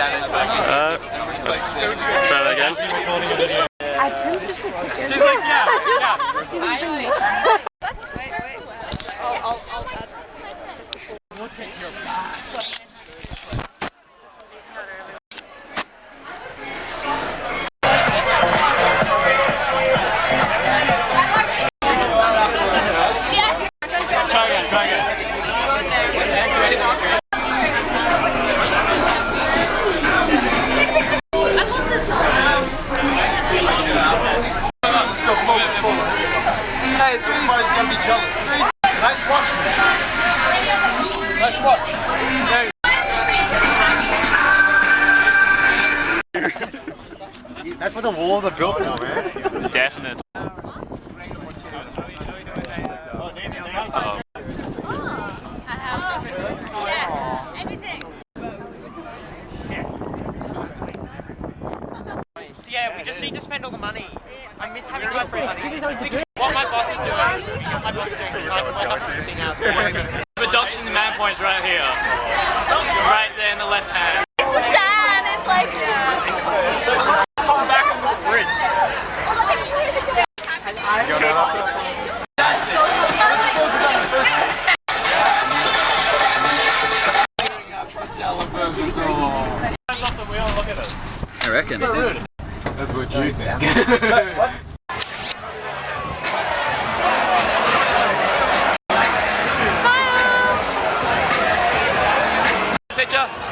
Uh, let's try that again. She's like, yeah, yeah. Nice watch. Nice watch. That's what the walls are built for, man. Definitely. Yeah, we just need to spend all the money. I miss having my free money. What my boss is doing, my boss is doing is like, like up to 15 hours. Reduction in man points right here. Right there in the left hand. It's a stand. It's like. Uh, Come back on the bridge. I reckon. That's what you think. Picture.